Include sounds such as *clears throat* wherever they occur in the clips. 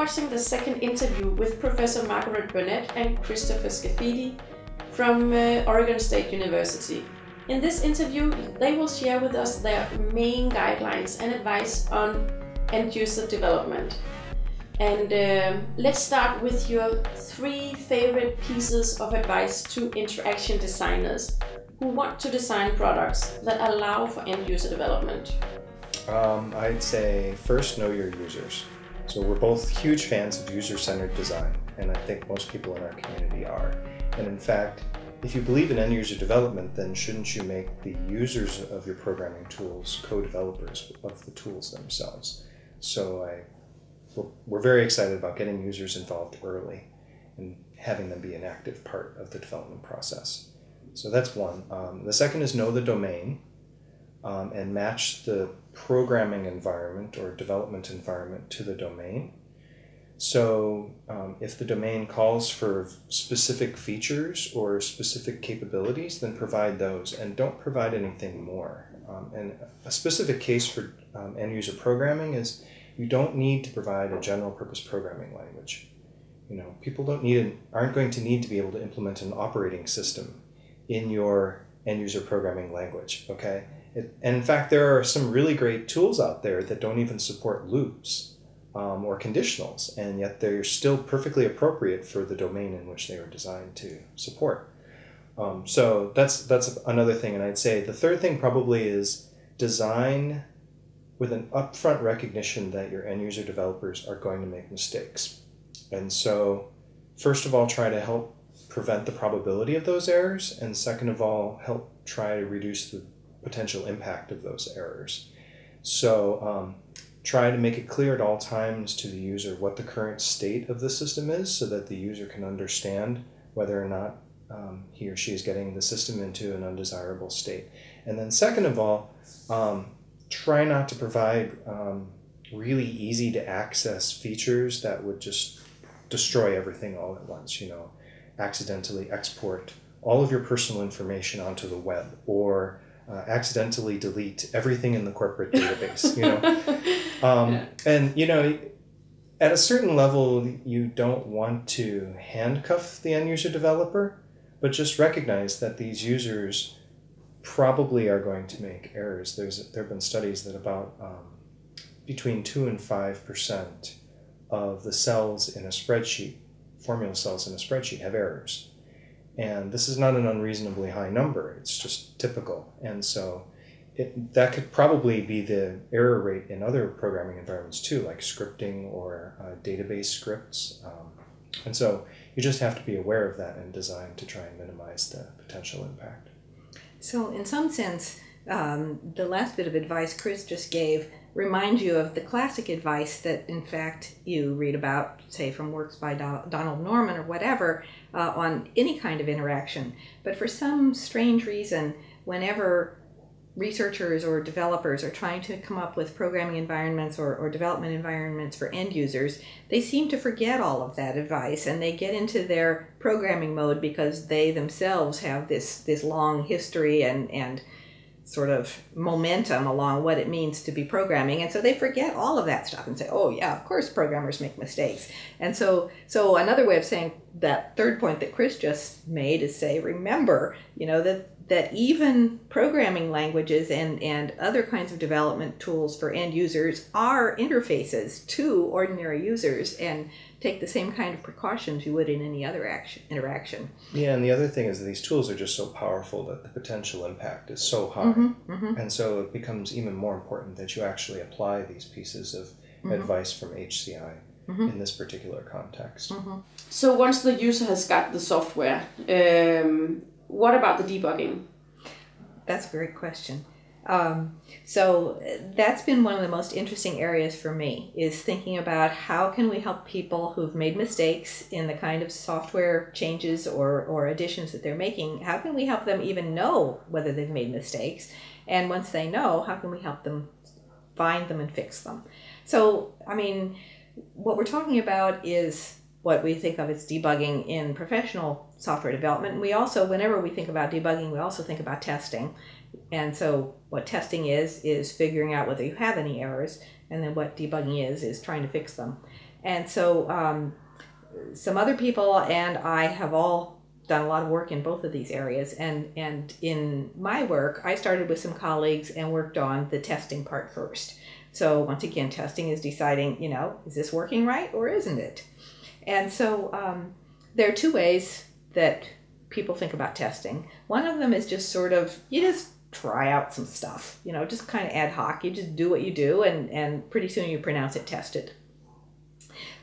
watching the second interview with Professor Margaret Burnett and Christopher Scaffidi from uh, Oregon State University. In this interview, they will share with us their main guidelines and advice on end user development. And uh, let's start with your three favorite pieces of advice to interaction designers who want to design products that allow for end user development. Um, I'd say first know your users. So we're both huge fans of user-centered design, and I think most people in our community are. And in fact, if you believe in end user development, then shouldn't you make the users of your programming tools co-developers of the tools themselves? So I, we're very excited about getting users involved early and having them be an active part of the development process. So that's one. Um, the second is know the domain um, and match the programming environment or development environment to the domain. So um, if the domain calls for specific features or specific capabilities, then provide those and don't provide anything more. Um, and a specific case for um, end user programming is you don't need to provide a general purpose programming language. You know, people don't need aren't going to need to be able to implement an operating system in your end user programming language. Okay, it, and in fact, there are some really great tools out there that don't even support loops um, or conditionals, and yet they're still perfectly appropriate for the domain in which they were designed to support. Um, so that's that's another thing, and I'd say the third thing probably is design with an upfront recognition that your end user developers are going to make mistakes. And so, first of all, try to help prevent the probability of those errors, and second of all, help try to reduce the potential impact of those errors. So um, try to make it clear at all times to the user what the current state of the system is so that the user can understand whether or not um, he or she is getting the system into an undesirable state. And then second of all, um, try not to provide um, really easy to access features that would just destroy everything all at once, you know, accidentally export all of your personal information onto the web or uh, accidentally delete everything in the corporate database you know? *laughs* Um, yeah. and you know at a certain level you don't want to handcuff the end user developer but just recognize that these users probably are going to make errors. There's there have been studies that about um, between 2 and 5 percent of the cells in a spreadsheet formula cells in a spreadsheet have errors and this is not an unreasonably high number, it's just typical. And so it, that could probably be the error rate in other programming environments too, like scripting or uh, database scripts. Um, and so you just have to be aware of that and design to try and minimize the potential impact. So, in some sense, um, the last bit of advice Chris just gave reminds you of the classic advice that, in fact, you read about, say, from works by Donald Norman or whatever, uh, on any kind of interaction. But for some strange reason, whenever researchers or developers are trying to come up with programming environments or, or development environments for end users, they seem to forget all of that advice and they get into their programming mode because they themselves have this, this long history and, and sort of momentum along what it means to be programming. And so they forget all of that stuff and say oh yeah of course programmers make mistakes. And so so another way of saying that third point that chris just made is say remember you know that that even programming languages and, and other kinds of development tools for end users are interfaces to ordinary users and take the same kind of precautions you would in any other action interaction. Yeah, and the other thing is that these tools are just so powerful that the potential impact is so high. Mm-hmm, mm-hmm. And so it becomes even more important that you actually apply these pieces of mm-hmm. advice from HCI mm-hmm. in this particular context. Mm-hmm. So once the user has got the software, um, what about the debugging? That's a great question. Um, so that's been one of the most interesting areas for me is thinking about how can we help people who've made mistakes in the kind of software changes or, or additions that they're making how can we help them even know whether they've made mistakes and once they know how can we help them find them and fix them so i mean what we're talking about is what we think of as debugging in professional software development. We also, whenever we think about debugging, we also think about testing. And so, what testing is, is figuring out whether you have any errors, and then what debugging is, is trying to fix them. And so um, some other people and I have all done a lot of work in both of these areas. And, and in my work, I started with some colleagues and worked on the testing part first. So once again, testing is deciding, you know, is this working right or isn't it? And so um, there are two ways that people think about testing. One of them is just sort of, you just try out some stuff, you know, just kind of ad hoc. You just do what you do, and, and pretty soon you pronounce it tested.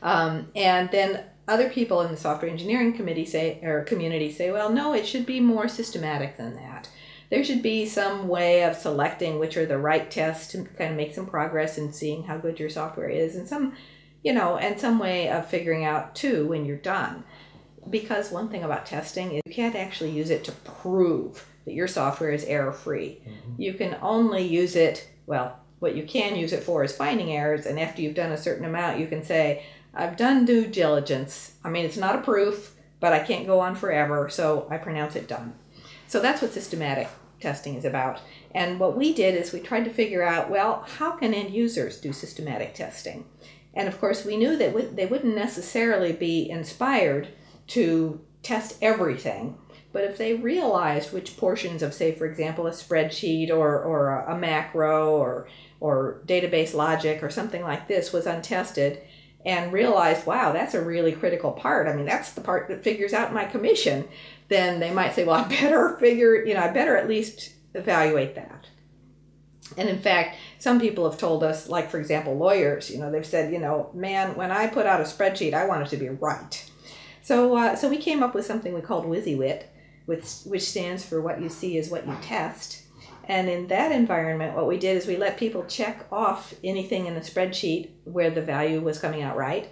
Um, and then other people in the software engineering committee say or community say, well, no, it should be more systematic than that. There should be some way of selecting which are the right tests to kind of make some progress and seeing how good your software is, and some, you know, and some way of figuring out too when you're done. Because one thing about testing is you can't actually use it to prove that your software is error free. Mm-hmm. You can only use it, well, what you can use it for is finding errors, and after you've done a certain amount, you can say, I've done due diligence. I mean, it's not a proof, but I can't go on forever, so I pronounce it done. So that's what systematic testing is about. And what we did is we tried to figure out, well, how can end users do systematic testing? And of course, we knew that they wouldn't necessarily be inspired to test everything. But if they realized which portions of, say, for example, a spreadsheet or, or a macro or, or database logic or something like this was untested, and realized, wow, that's a really critical part. I mean, that's the part that figures out my commission. Then they might say, well, I *laughs* better figure, you know, I better at least evaluate that. And in fact, some people have told us, like for example, lawyers, you know, they've said, you know, man, when I put out a spreadsheet, I want it to be right. So, uh, so we came up with something we called WYSIWYT, which, which stands for what you see is what you test. And in that environment, what we did is we let people check off anything in the spreadsheet where the value was coming out right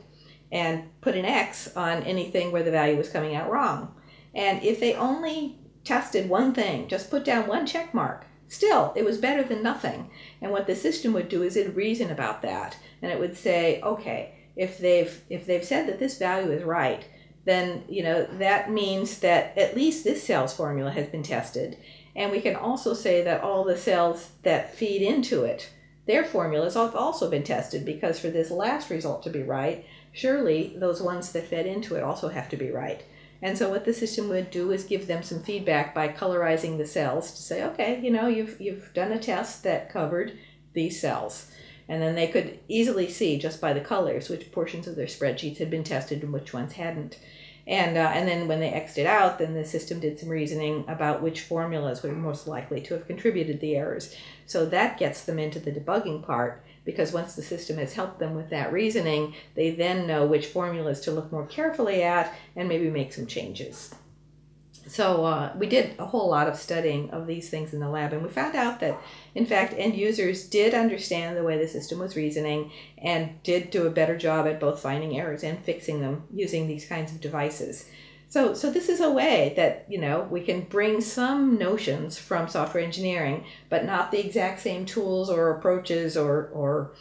and put an X on anything where the value was coming out wrong. And if they only tested one thing, just put down one check mark, still, it was better than nothing. And what the system would do is it'd reason about that. And it would say, okay, if they've if they've said that this value is right, then you know that means that at least this sales formula has been tested and we can also say that all the cells that feed into it, their formulas have also been tested because for this last result to be right, surely those ones that fed into it also have to be right. And so what the system would do is give them some feedback by colorizing the cells to say, okay, you know, you've you've done a test that covered these cells. And then they could easily see just by the colors which portions of their spreadsheets had been tested and which ones hadn't. And, uh, and then when they exited out, then the system did some reasoning about which formulas were most likely to have contributed the errors. So that gets them into the debugging part because once the system has helped them with that reasoning, they then know which formulas to look more carefully at and maybe make some changes. So uh, we did a whole lot of studying of these things in the lab, and we found out that, in fact, end users did understand the way the system was reasoning and did do a better job at both finding errors and fixing them using these kinds of devices. So, so this is a way that you know we can bring some notions from software engineering, but not the exact same tools or approaches or or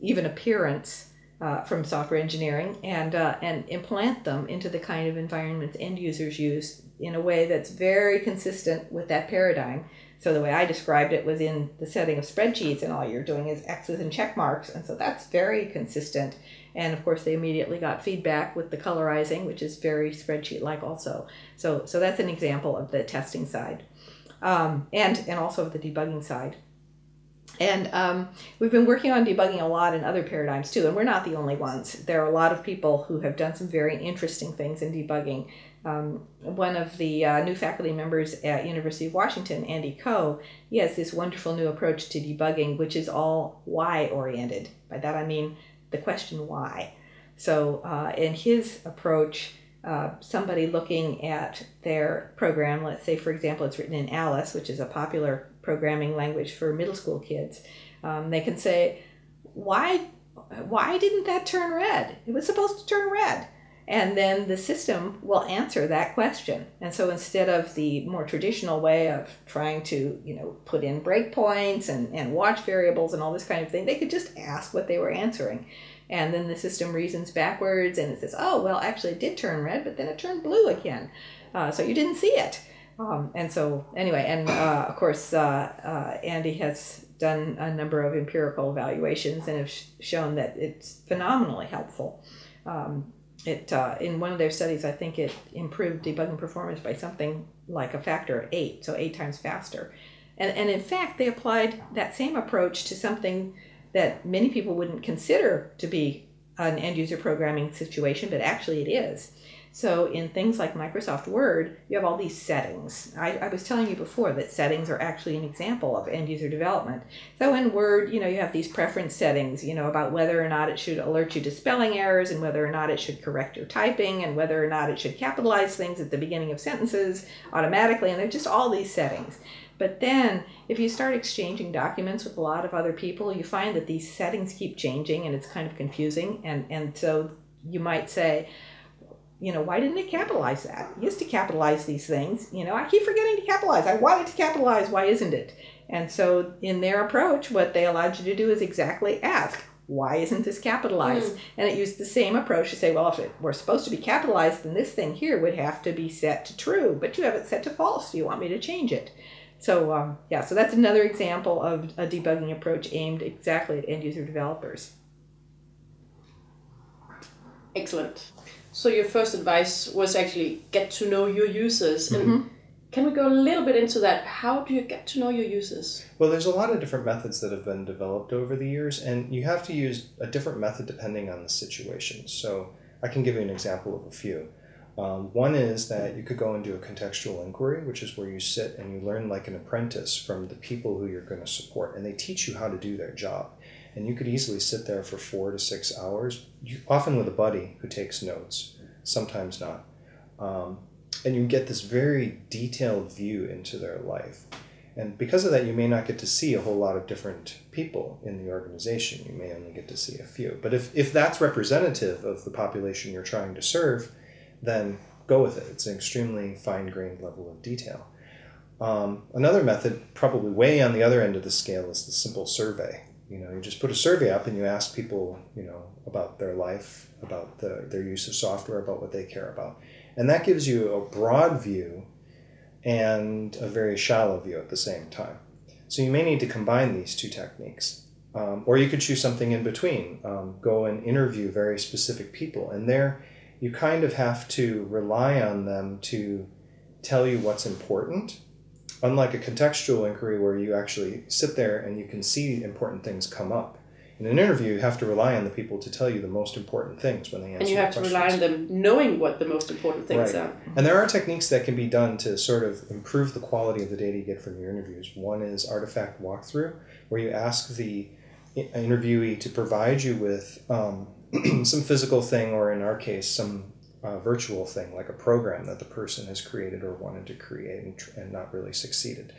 even appearance uh, from software engineering, and uh, and implant them into the kind of environments end users use in a way that's very consistent with that paradigm. So the way I described it was in the setting of spreadsheets, and all you're doing is X's and check marks, and so that's very consistent. And of course, they immediately got feedback with the colorizing, which is very spreadsheet-like also. So so that's an example of the testing side, um, and and also of the debugging side. And um, we've been working on debugging a lot in other paradigms too, and we're not the only ones. There are a lot of people who have done some very interesting things in debugging um, one of the uh, new faculty members at University of Washington, Andy Ko, he has this wonderful new approach to debugging, which is all why oriented. By that I mean the question why. So uh, in his approach, uh, somebody looking at their program, let's say for example it's written in Alice, which is a popular programming language for middle school kids, um, they can say, why, why didn't that turn red? It was supposed to turn red and then the system will answer that question. And so instead of the more traditional way of trying to, you know, put in breakpoints and, and watch variables and all this kind of thing, they could just ask what they were answering. And then the system reasons backwards and it says, oh, well, actually it did turn red, but then it turned blue again. Uh, so you didn't see it. Um, and so, anyway, and uh, of course, uh, uh Andy has done a number of empirical evaluations and have sh- shown that it's phenomenally helpful Um, it uh, in one of their studies, I think it improved debugging performance by something like a factor of eight, so eight times faster. And, and in fact, they applied that same approach to something that many people wouldn't consider to be an end user programming situation, but actually it is. So in things like Microsoft Word, you have all these settings. I, I, was telling you before that settings are actually an example of end user development. So in Word, you know, you have these preference settings, you know, about whether or not it should alert you to spelling errors and whether or not it should correct your typing and whether or not it should capitalize things at the beginning of sentences automatically. And they're just all these settings. But then, if you start exchanging documents with a lot of other people, you find that these settings keep changing and it's kind of confusing. And, and so you might say, you know, why didn't it capitalize that? It used to capitalize these things. You know, I keep forgetting to capitalize. I wanted to capitalize. Why isn't it? And so, in their approach, what they allowed you to do is exactly ask, why isn't this capitalized? Mm. And it used the same approach to say, well, if it were supposed to be capitalized, then this thing here would have to be set to true, but you have it set to false. Do you want me to change it? So, um, yeah, so that's another example of a debugging approach aimed exactly at end user developers. Excellent. So your first advice was actually get to know your users. And mm-hmm. can we go a little bit into that? How do you get to know your users? Well, there's a lot of different methods that have been developed over the years, and you have to use a different method depending on the situation. So I can give you an example of a few. Um, one is that you could go and do a contextual inquiry, which is where you sit and you learn like an apprentice from the people who you're going to support, and they teach you how to do their job and you could easily sit there for four to six hours, often with a buddy who takes notes, sometimes not. Um, and you get this very detailed view into their life. And because of that, you may not get to see a whole lot of different people in the organization. You may only get to see a few. But if, if that's representative of the population you're trying to serve, then go with it. It's an extremely fine grained level of detail. Um, another method, probably way on the other end of the scale, is the simple survey you know you just put a survey up and you ask people you know about their life about the, their use of software about what they care about. And that gives you a broad view and a very shallow view at the same time. So you may need to combine these two techniques um, or you could choose something in between um, go and interview very specific people. And there you kind of have to rely on them to tell you what's important unlike a contextual inquiry where you actually sit there and you can see important things come up. In an interview, you have to rely on the people to tell you the most important things when they answer. And you have to rely on them knowing what the most important things right. are. And there are techniques that can be done to sort of improve the quality of the data you get from your interviews. One is artifact walkthrough, where you ask the interviewee to provide you with um, *clears throat* some physical thing, or in our case, some uh, virtual thing, like a program that the person has created or wanted to create and, and not really succeeded.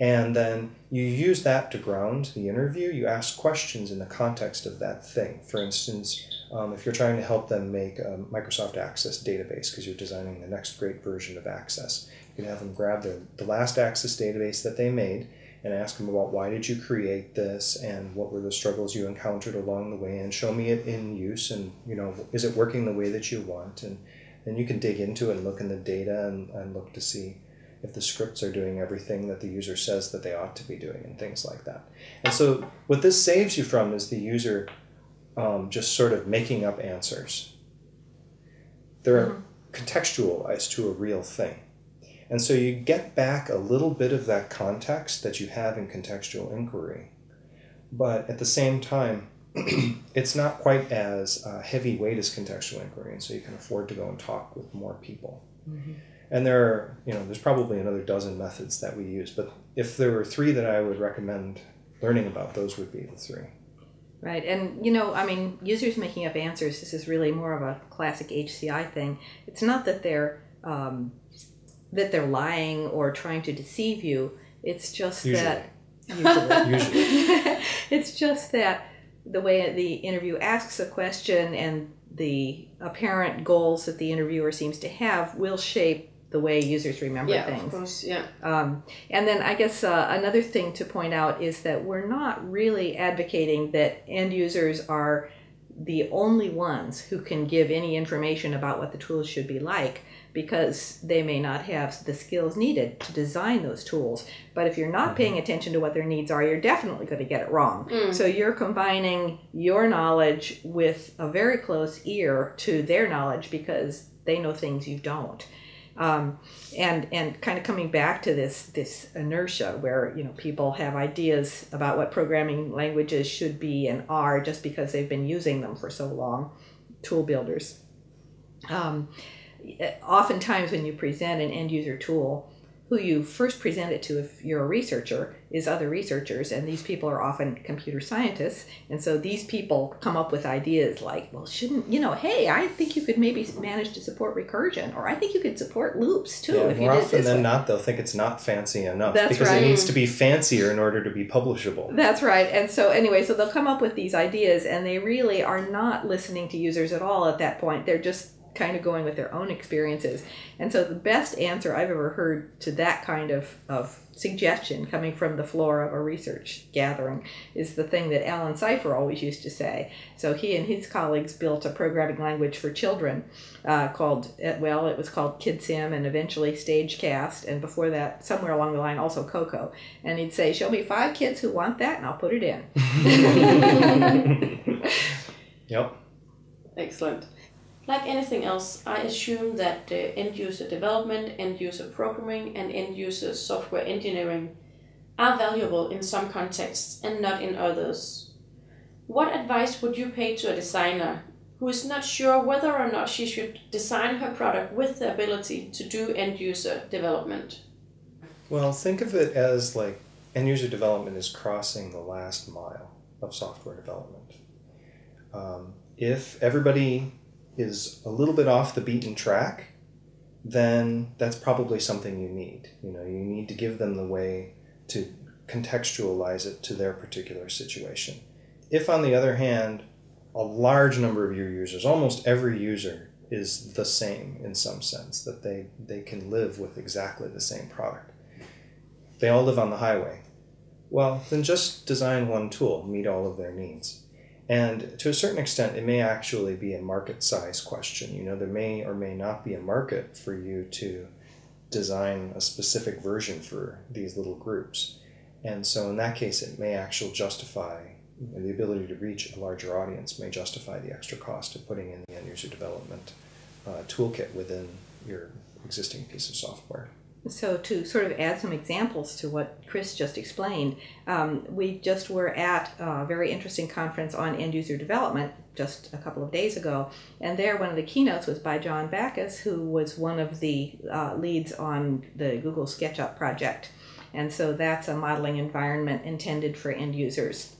And then you use that to ground the interview. You ask questions in the context of that thing. For instance, um, if you're trying to help them make a Microsoft Access database because you're designing the next great version of Access, you can have them grab the, the last Access database that they made and ask them about why did you create this and what were the struggles you encountered along the way and show me it in use and you know is it working the way that you want? And then you can dig into it and look in the data and, and look to see if the scripts are doing everything that the user says that they ought to be doing and things like that. And so what this saves you from is the user um, just sort of making up answers. They're mm-hmm. contextual as to a real thing and so you get back a little bit of that context that you have in contextual inquiry. But at the same time, *clears throat* it's not quite as uh, heavyweight as contextual inquiry, and so you can afford to go and talk with more people. Mm-hmm. And there are, you know, there's probably another dozen methods that we use, but if there were three that I would recommend learning about, those would be the three. Right, and you know, I mean, users making up answers. This is really more of a classic HCI thing. It's not that they're um, that they're lying or trying to deceive you. It's just usually. that usually, *laughs* usually. *laughs* it's just that the way the interview asks a question and the apparent goals that the interviewer seems to have will shape the way users remember yeah, things. Of course, yeah. Um, and then I guess uh, another thing to point out is that we're not really advocating that end users are the only ones who can give any information about what the tools should be like because they may not have the skills needed to design those tools. But if you're not paying attention to what their needs are, you're definitely going to get it wrong. Mm. So you're combining your knowledge with a very close ear to their knowledge because they know things you don't. Um, and and kind of coming back to this this inertia where you know people have ideas about what programming languages should be and are just because they've been using them for so long, tool builders. Um, oftentimes when you present an end user tool, who you first present it to if you're a researcher is other researchers and these people are often computer scientists and so these people come up with ideas like well shouldn't you know hey i think you could maybe manage to support recursion or i think you could support loops too Yeah, if you more did often than way." not, they'll think it's not fancy enough That's because right. it needs to be fancier in order to be publishable. That's right. And so, anyway, so they'll come up with these ideas, and they really are not listening to users at all at that point. They're just kind of going with their own experiences. And so, the best answer I've ever heard to that kind of, of suggestion coming from the floor of a research gathering is the thing that Allen Cypher always used to say. So, he and his colleagues built a programming language for children uh, called, uh, well, it was called KidSim and eventually Stagecast. And before that, somewhere along the line, also Cocoa. And he'd say, Show me five kids who want that, and I'll put it in. *laughs* *laughs* *laughs* Yep. Excellent. Like anything else, I assume that uh, end user development, end user programming, and end user software engineering are valuable in some contexts and not in others. What advice would you pay to a designer who is not sure whether or not she should design her product with the ability to do end user development? Well, think of it as like end user development is crossing the last mile of software development. Um, if everybody is a little bit off the beaten track, then that's probably something you need. You know, you need to give them the way to contextualize it to their particular situation. If, on the other hand, a large number of your users, almost every user, is the same in some sense, that they, they can live with exactly the same product. They all live on the highway. Well, then just design one tool, meet all of their needs. And to a certain extent, it may actually be a market size question. You know, there may or may not be a market for you to design a specific version for these little groups. And so, in that case, it may actually justify the ability to reach a larger audience, may justify the extra cost of putting in the end user development uh, toolkit within your existing piece of software. So, to sort of add some examples to what Chris just explained, um, we just were at a very interesting conference on end user development just a couple of days ago. And there, one of the keynotes was by John Bacus, who was one of the uh, leads on the Google SketchUp project. And so, that's a modeling environment intended for end users.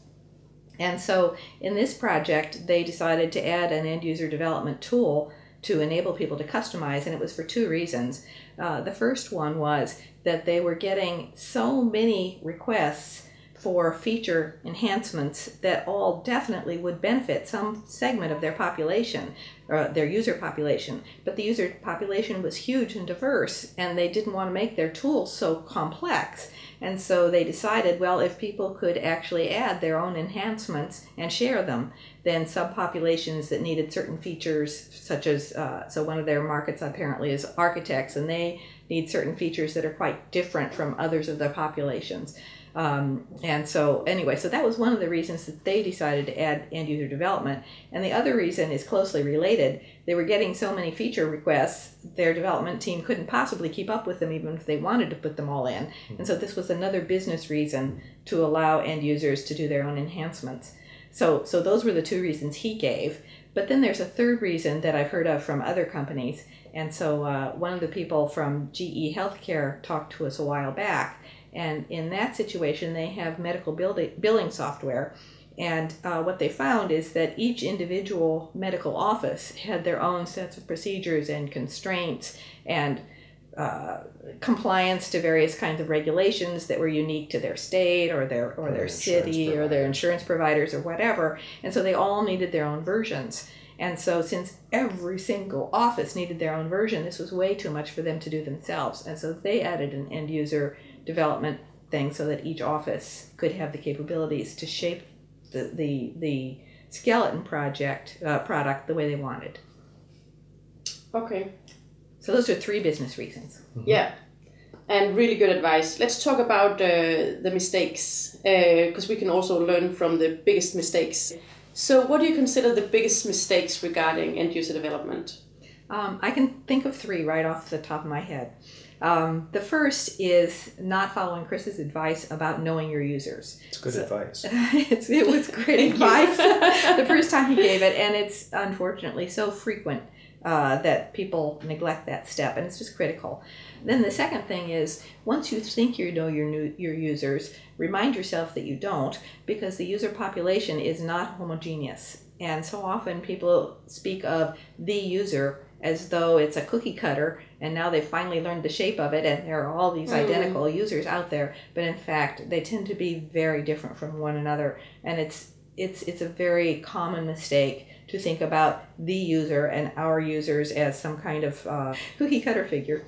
And so, in this project, they decided to add an end user development tool to enable people to customize, and it was for two reasons. Uh, the first one was that they were getting so many requests for feature enhancements that all definitely would benefit some segment of their population, uh, their user population. But the user population was huge and diverse, and they didn't want to make their tools so complex. And so they decided, well, if people could actually add their own enhancements and share them, then subpopulations that needed certain features, such as, uh, so one of their markets apparently is architects, and they need certain features that are quite different from others of their populations. Um, and so, anyway, so that was one of the reasons that they decided to add end user development. And the other reason is closely related. They were getting so many feature requests, their development team couldn't possibly keep up with them even if they wanted to put them all in. And so, this was another business reason to allow end users to do their own enhancements. So, so those were the two reasons he gave. But then there's a third reason that I've heard of from other companies. And so, uh, one of the people from GE Healthcare talked to us a while back. And in that situation, they have medical billing software. And uh, what they found is that each individual medical office had their own sets of procedures and constraints and uh, compliance to various kinds of regulations that were unique to their state or their or, Or their insurance city or their insurance providers or whatever. And so they all needed their own versions. And so, since every single office needed their own version, this was way too much for them to do themselves. And so, they added an end user development thing so that each office could have the capabilities to shape the, the, the skeleton project uh, product the way they wanted. Okay. So those are three business reasons. Yeah, and really good advice. Let's talk about uh, the mistakes because we can also learn from the biggest mistakes. So, what do you consider the biggest mistakes regarding end user development? Um, I can think of three right off the top of my head. Um, the first is not following Chris's advice about knowing your users. It's good So- advice. *laughs* it's, it was *laughs* great advice *laughs* the first time he gave it, and it's unfortunately so frequent uh, that people neglect that step, and it's just critical. Then the second thing is once you think you know your new, your users, remind yourself that you don't, because the user population is not homogeneous, and so often people speak of the user as though it's a cookie cutter and now they've finally learned the shape of it and there are all these Mm. identical users out there but in fact they tend to be very different from one another and it's it's it's a very common mistake to think about the user and our users as some kind of uh, cookie cutter figure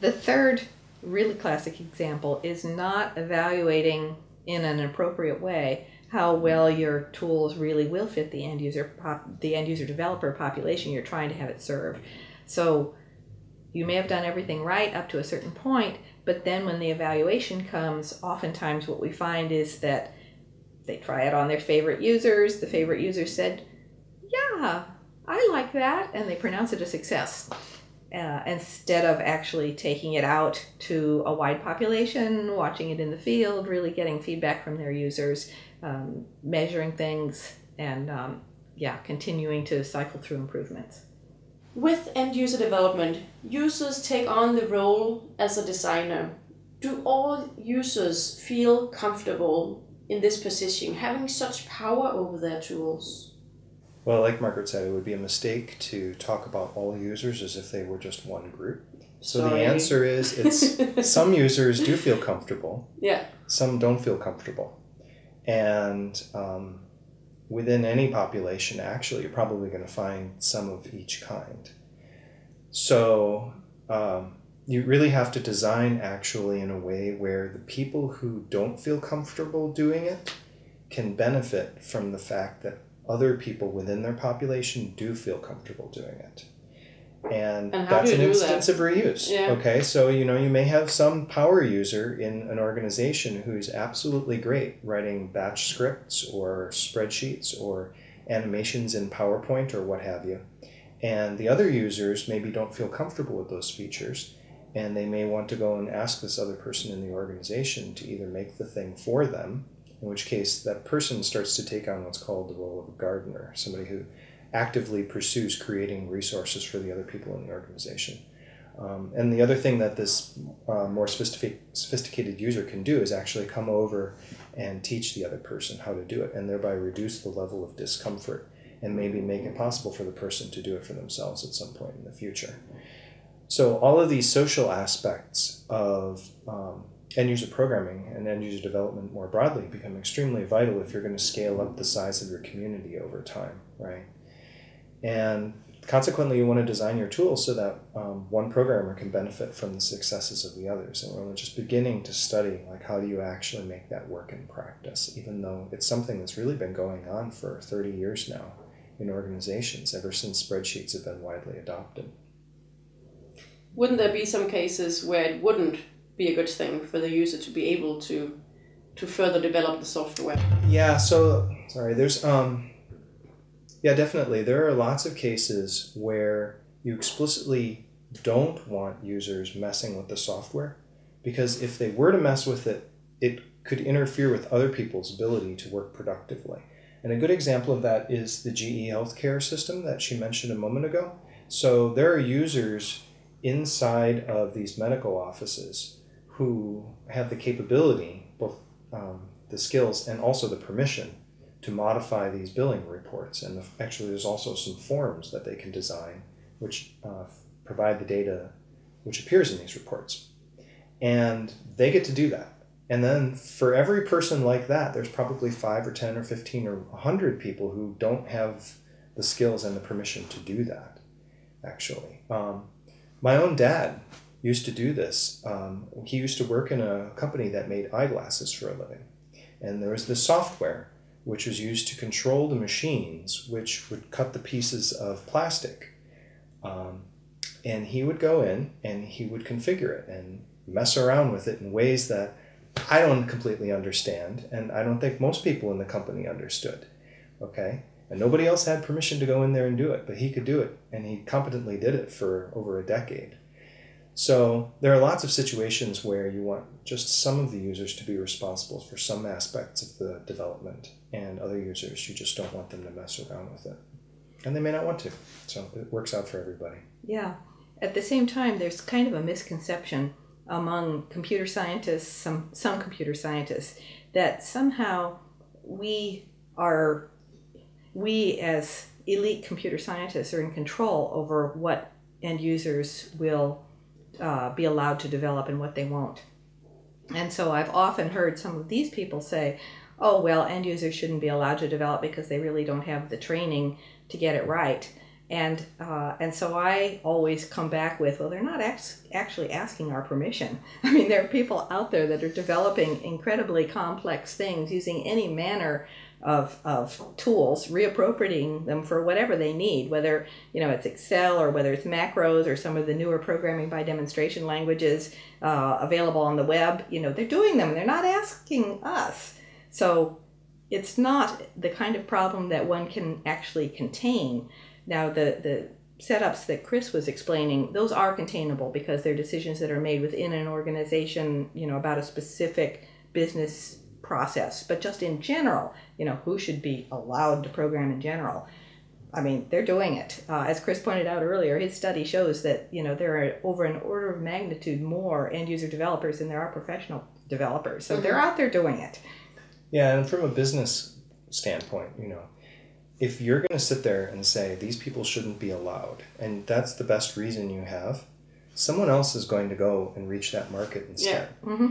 the third really classic example is not evaluating in an appropriate way how well your tools really will fit the end user pop, the end user developer population you're trying to have it serve. So you may have done everything right up to a certain point, but then when the evaluation comes, oftentimes what we find is that they try it on their favorite users. The favorite user said, "Yeah, I like that," and they pronounce it a success. Uh, instead of actually taking it out to a wide population, watching it in the field, really getting feedback from their users, um, measuring things, and um, yeah, continuing to cycle through improvements. With end user development, users take on the role as a designer. Do all users feel comfortable in this position, having such power over their tools? Well, like Margaret said, it would be a mistake to talk about all users as if they were just one group. So Sorry. the answer is it's *laughs* some users do feel comfortable, Yeah. some don't feel comfortable. And um, within any population, actually, you're probably going to find some of each kind. So um, you really have to design actually in a way where the people who don't feel comfortable doing it can benefit from the fact that other people within their population do feel comfortable doing it. And, And that's an instance of reuse. Yeah. Okay, so you know, you may have some power user in an organization who's absolutely great writing batch scripts or spreadsheets or animations in PowerPoint or what have you. And the other users maybe don't feel comfortable with those features and they may want to go and ask this other person in the organization to either make the thing for them, in which case that person starts to take on what's called the role of a gardener, somebody who actively pursues creating resources for the other people in the organization. Um, and the other thing that this uh, more sophistic- sophisticated user can do is actually come over and teach the other person how to do it, and thereby reduce the level of discomfort and maybe make it possible for the person to do it for themselves at some point in the future. So, all of these social aspects of um, end user programming and end user development more broadly become extremely vital if you're going to scale up the size of your community over time, right? And consequently, you want to design your tools so that um, one programmer can benefit from the successes of the others. And we're just beginning to study like how do you actually make that work in practice, even though it's something that's really been going on for 30 years now in organizations ever since spreadsheets have been widely adopted. Wouldn't there be some cases where it wouldn't be a good thing for the user to be able to to further develop the software? Yeah, so sorry, there's um yeah, definitely. There are lots of cases where you explicitly don't want users messing with the software because if they were to mess with it, it could interfere with other people's ability to work productively. And a good example of that is the GE healthcare system that she mentioned a moment ago. So there are users inside of these medical offices who have the capability, both um, the skills and also the permission to modify these billing reports. And the, actually, there's also some forms that they can design which uh, provide the data which appears in these reports. And they get to do that. And then for every person like that, there's probably five or 10 or 15 or 100 people who don't have the skills and the permission to do that, actually. Um, my own dad used to do this. Um, he used to work in a company that made eyeglasses for a living. And there was this software which was used to control the machines, which would cut the pieces of plastic. Um, and he would go in and he would configure it and mess around with it in ways that I don't completely understand, and I don't think most people in the company understood. Okay? And nobody else had permission to go in there and do it, but he could do it, and he competently did it for over a decade. So there are lots of situations where you want just some of the users to be responsible for some aspects of the development, and other users you just don't want them to mess around with it. And they may not want to. So it works out for everybody. Yeah. At the same time, there's kind of a misconception among computer scientists, some some computer scientists, that somehow we are we as elite computer scientists are in control over what end users will uh, be allowed to develop and what they won't. And so I've often heard some of these people say, oh, well, end users shouldn't be allowed to develop because they really don't have the training to get it right. And, uh, and so I always come back with, well, they're not actually asking our permission. *laughs* I mean, there are people out there that are developing incredibly complex things using any manner of, of tools, reappropriating them for whatever they need, whether you know it's Excel or whether it's macros or some of the newer programming by demonstration languages uh, available on the web. You know, they're doing them. They're not asking us. So it's not the kind of problem that one can actually contain. Now, the, the setups that Chris was explaining, those are containable because they're decisions that are made within an organization, you know, about a specific business process. But just in general, you know, who should be allowed to program in general? I mean, they're doing it. Uh, as Chris pointed out earlier, his study shows that, you know, there are over an order of magnitude more end user developers than there are professional developers. So mm-hmm. they're out there doing it. Yeah, and from a business standpoint, you know, if you're going to sit there and say these people shouldn't be allowed, and that's the best reason you have, someone else is going to go and reach that market instead. Yeah. Mm-hmm.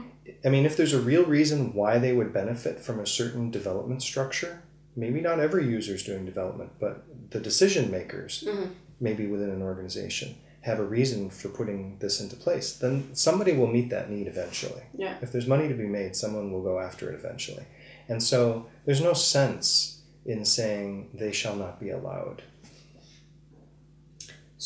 I mean, if there's a real reason why they would benefit from a certain development structure, maybe not every user is doing development, but the decision makers, mm-hmm. maybe within an organization, have a reason for putting this into place, then somebody will meet that need eventually. Yeah. If there's money to be made, someone will go after it eventually. And so there's no sense in saying they shall not be allowed.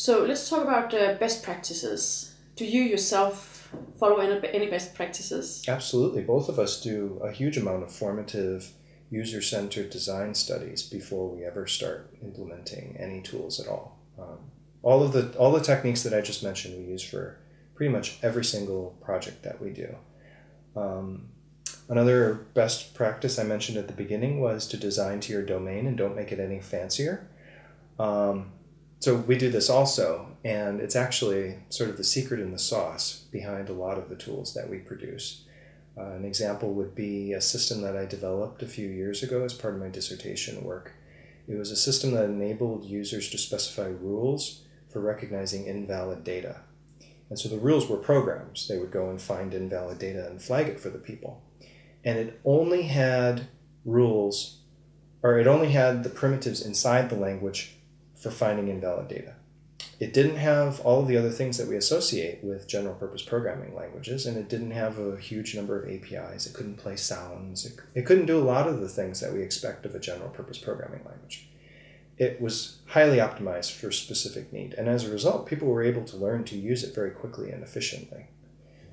So let's talk about uh, best practices. Do you yourself follow any, any best practices? Absolutely. Both of us do a huge amount of formative user centered design studies before we ever start implementing any tools at all. Um, all of the all the techniques that I just mentioned we use for pretty much every single project that we do. Um, Another best practice I mentioned at the beginning was to design to your domain and don't make it any fancier. Um, so we do this also, and it's actually sort of the secret in the sauce behind a lot of the tools that we produce. Uh, an example would be a system that I developed a few years ago as part of my dissertation work. It was a system that enabled users to specify rules for recognizing invalid data. And so the rules were programs. They would go and find invalid data and flag it for the people and it only had rules, or it only had the primitives inside the language for finding invalid data. It didn't have all of the other things that we associate with general purpose programming languages, and it didn't have a huge number of APIs. It couldn't play sounds. It, it couldn't do a lot of the things that we expect of a general purpose programming language. It was highly optimized for specific need, and as a result, people were able to learn to use it very quickly and efficiently.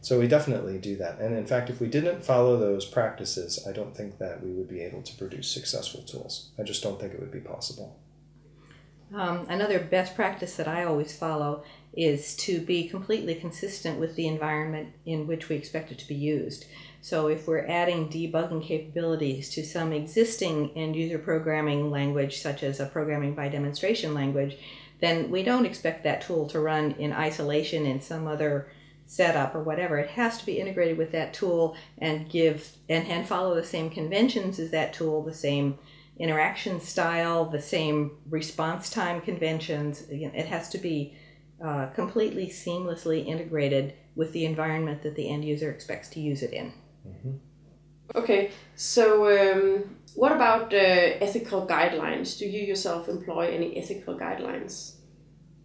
So we definitely do that. And in fact, if we didn't follow those practices, I don't think that we would be able to produce successful tools. I just don't think it would be possible. Um, another best practice that I always follow is to be completely consistent with the environment in which we expect it to be used. So if we're adding debugging capabilities to some existing end user programming language, such as a programming by demonstration language, then we don't expect that tool to run in isolation in some other setup or whatever. It has to be integrated with that tool and give and, and follow the same conventions as that tool, the same interaction style, the same response time conventions. It has to be uh, completely seamlessly integrated with the environment that the end user expects to use it in. Mm-hmm. Okay, so um, what about uh, ethical guidelines? Do you yourself employ any ethical guidelines?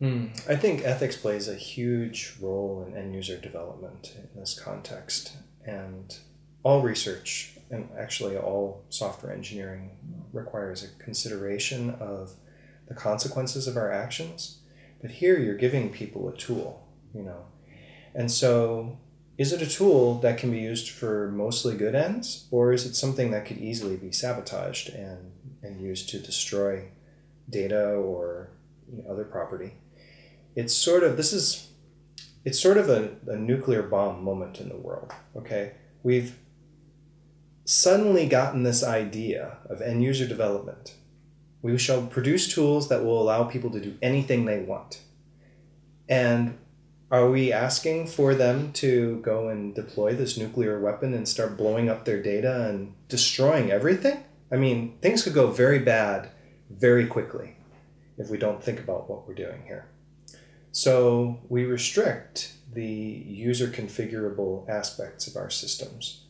Mm. I think ethics plays a huge role in end user development in this context. And all research and actually all software engineering requires a consideration of the consequences of our actions. But here you're giving people a tool, you know. And so is it a tool that can be used for mostly good ends, or is it something that could easily be sabotaged and, and used to destroy data or you know, other property? It's sort of, this is, it's sort of a, a nuclear bomb moment in the world, okay? We've suddenly gotten this idea of end user development. We shall produce tools that will allow people to do anything they want. And are we asking for them to go and deploy this nuclear weapon and start blowing up their data and destroying everything? I mean, things could go very bad very quickly if we don't think about what we're doing here. So we restrict the user configurable aspects of our systems.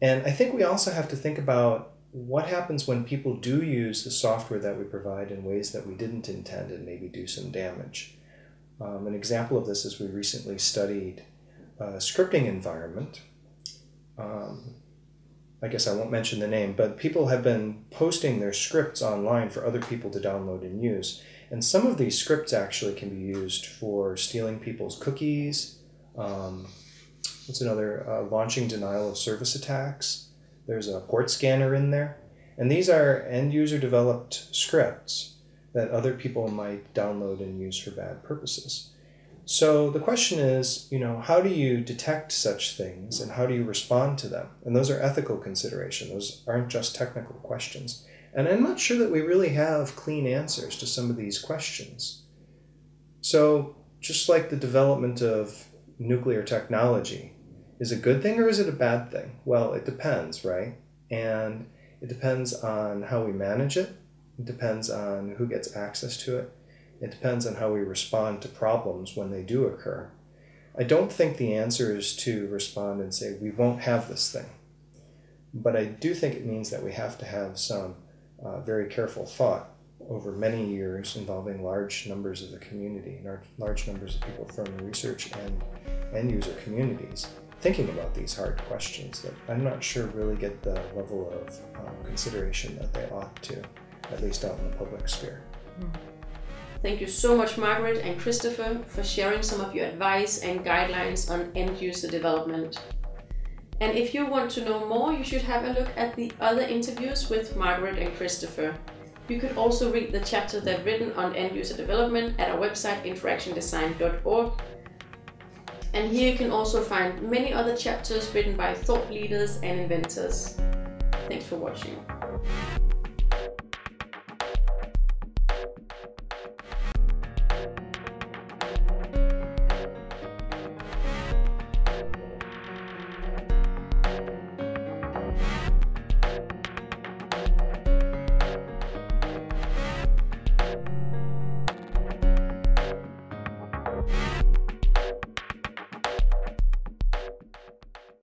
And I think we also have to think about what happens when people do use the software that we provide in ways that we didn't intend and maybe do some damage. Um, an example of this is we recently studied a scripting environment. Um, I guess I won't mention the name, but people have been posting their scripts online for other people to download and use. And some of these scripts actually can be used for stealing people's cookies. Um, what's another? Uh, launching denial of service attacks. There's a port scanner in there. And these are end user developed scripts that other people might download and use for bad purposes. So the question is, you know, how do you detect such things and how do you respond to them? And those are ethical considerations. Those aren't just technical questions. And I'm not sure that we really have clean answers to some of these questions. So just like the development of nuclear technology, is a good thing or is it a bad thing? Well, it depends, right? And it depends on how we manage it it depends on who gets access to it. It depends on how we respond to problems when they do occur. I don't think the answer is to respond and say, we won't have this thing. But I do think it means that we have to have some uh, very careful thought over many years involving large numbers of the community, large numbers of people from the research and end user communities, thinking about these hard questions that I'm not sure really get the level of um, consideration that they ought to at least out in the public sphere. Thank you so much, Margaret and Christopher, for sharing some of your advice and guidelines on end user development. And if you want to know more, you should have a look at the other interviews with Margaret and Christopher. You could also read the chapter they've written on end user development at our website interactiondesign.org. And here you can also find many other chapters written by thought leaders and inventors. Thanks for watching.